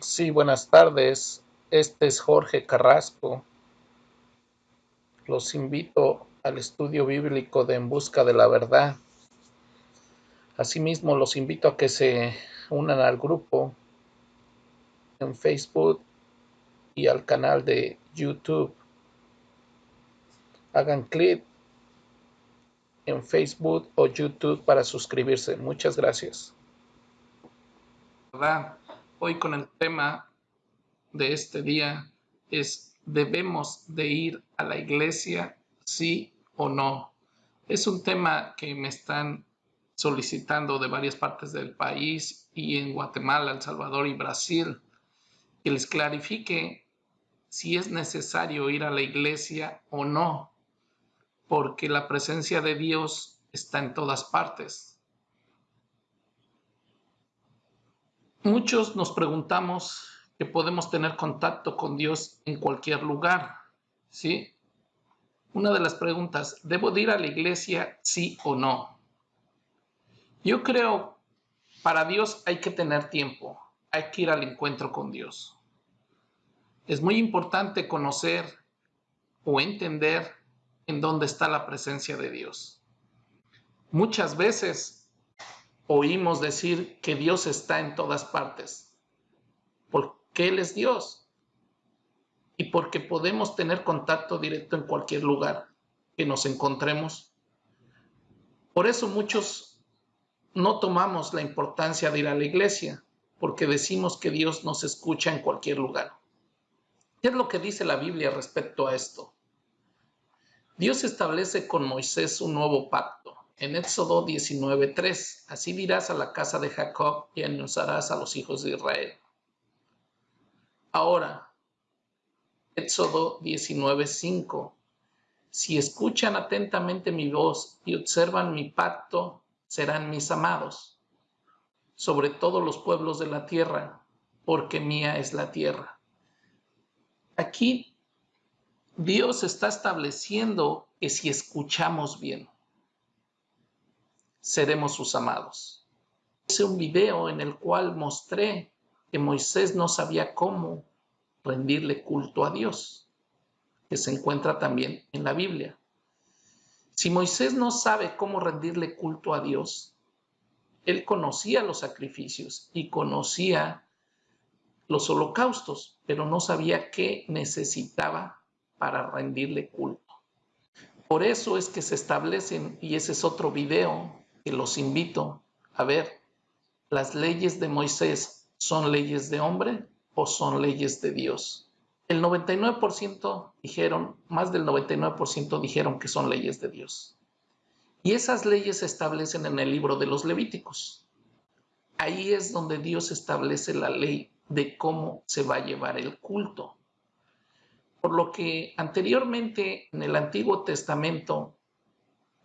Sí, buenas tardes. Este es Jorge Carrasco. Los invito al estudio bíblico de En Busca de la Verdad. Asimismo, los invito a que se unan al grupo en Facebook y al canal de YouTube. Hagan clic en Facebook o YouTube para suscribirse. Muchas gracias. Hoy con el tema de este día es ¿debemos de ir a la iglesia sí o no? Es un tema que me están solicitando de varias partes del país y en Guatemala, El Salvador y Brasil, que les clarifique si es necesario ir a la iglesia o no porque la presencia de Dios está en todas partes. Muchos nos preguntamos que podemos tener contacto con Dios en cualquier lugar, ¿sí? Una de las preguntas, ¿debo ir a la iglesia sí o no? Yo creo, para Dios hay que tener tiempo, hay que ir al encuentro con Dios. Es muy importante conocer o entender en dónde está la presencia de Dios. Muchas veces oímos decir que Dios está en todas partes, porque Él es Dios y porque podemos tener contacto directo en cualquier lugar que nos encontremos. Por eso muchos no tomamos la importancia de ir a la iglesia, porque decimos que Dios nos escucha en cualquier lugar. ¿Qué es lo que dice la Biblia respecto a esto? Dios establece con Moisés un nuevo pacto. En Éxodo 19:3, así dirás a la casa de Jacob y anunciarás a los hijos de Israel. Ahora, Éxodo 19:5, si escuchan atentamente mi voz y observan mi pacto, serán mis amados, sobre todos los pueblos de la tierra, porque mía es la tierra. Aquí Dios está estableciendo que si escuchamos bien, seremos sus amados. Hice un video en el cual mostré que Moisés no sabía cómo rendirle culto a Dios, que se encuentra también en la Biblia. Si Moisés no sabe cómo rendirle culto a Dios, él conocía los sacrificios y conocía los holocaustos, pero no sabía qué necesitaba para rendirle culto. Por eso es que se establecen, y ese es otro video los invito a ver, las leyes de Moisés son leyes de hombre o son leyes de Dios. El 99% dijeron, más del 99% dijeron que son leyes de Dios. Y esas leyes se establecen en el libro de los Levíticos. Ahí es donde Dios establece la ley de cómo se va a llevar el culto. Por lo que anteriormente en el Antiguo Testamento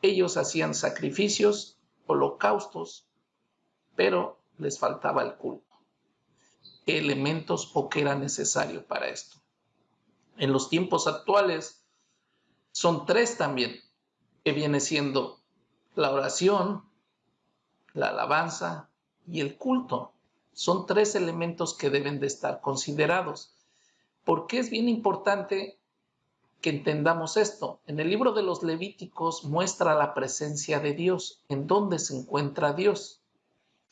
ellos hacían sacrificios, holocaustos, pero les faltaba el culto. ¿Qué elementos o qué era necesario para esto? En los tiempos actuales son tres también, que viene siendo la oración, la alabanza y el culto. Son tres elementos que deben de estar considerados. ¿Por qué es bien importante que entendamos esto? En el libro de los Levíticos muestra la presencia de Dios, en dónde se encuentra Dios.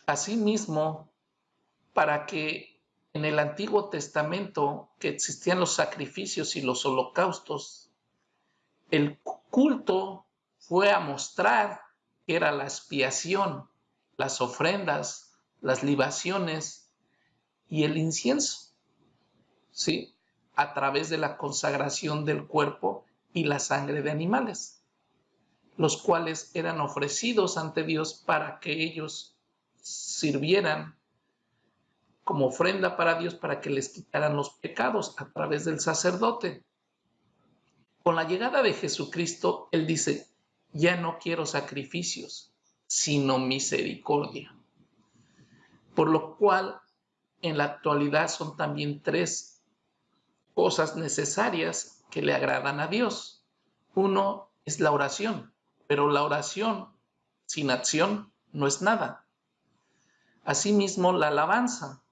Asimismo, para que en el Antiguo Testamento que existían los sacrificios y los holocaustos, el culto fue a mostrar que era la expiación, las ofrendas, las libaciones y el incienso. ¿Sí? A través de la consagración del cuerpo y la sangre de animales, los cuales eran ofrecidos ante Dios para que ellos sirvieran como ofrenda para Dios para que les quitaran los pecados a través del sacerdote. Con la llegada de Jesucristo, Él dice, ya no quiero sacrificios, sino misericordia. Por lo cual, en la actualidad son también tres cosas necesarias que le agradan a Dios. Uno es la oración, pero la oración sin acción no es nada. Asimismo, la alabanza.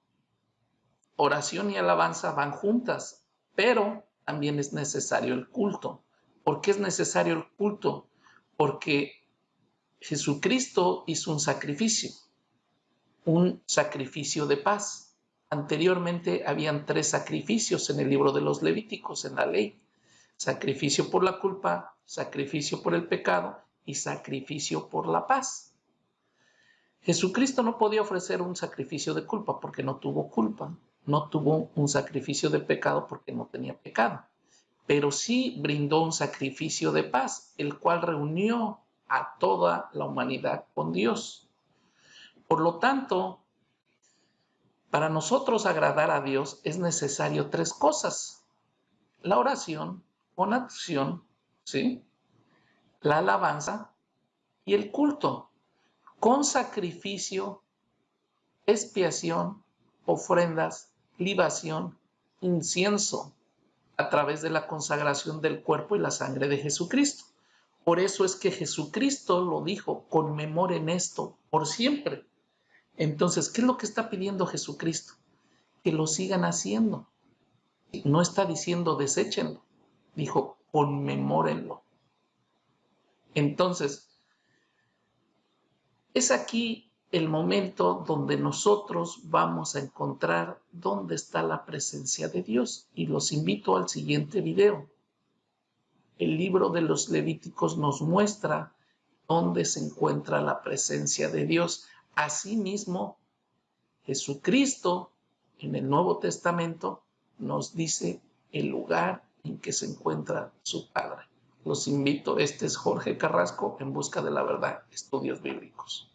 oración y alabanza van juntas, pero también es necesario el culto. ¿Por qué es necesario el culto? Porque Jesucristo hizo un sacrificio, un sacrificio de paz. Anteriormente habían tres sacrificios en el libro de los Levíticos, en la ley. Sacrificio por la culpa, sacrificio por el pecado y sacrificio por la paz. Jesucristo no podía ofrecer un sacrificio de culpa porque no tuvo culpa, no tuvo un sacrificio de pecado porque no tenía pecado, pero sí brindó un sacrificio de paz, el cual reunió a toda la humanidad con Dios. Por lo tanto, para nosotros agradar a Dios es necesario tres cosas. La oración con acción, ¿sí? La alabanza y el culto con sacrificio, expiación, ofrendas, libación, incienso, a través de la consagración del cuerpo y la sangre de Jesucristo. Por eso es que Jesucristo lo dijo, conmemoren esto por siempre. Entonces, ¿qué es lo que está pidiendo Jesucristo? Que lo sigan haciendo. No está diciendo deséchenlo, dijo conmemórenlo. Entonces, es aquí el momento donde nosotros vamos a encontrar dónde está la presencia de Dios. Y los invito al siguiente video. El libro de los Levíticos nos muestra dónde se encuentra la presencia de Dios. Asimismo, Jesucristo en el Nuevo Testamento nos dice el lugar en que se encuentra su Padre. Los invito, este es Jorge Carrasco en busca de la verdad, estudios bíblicos.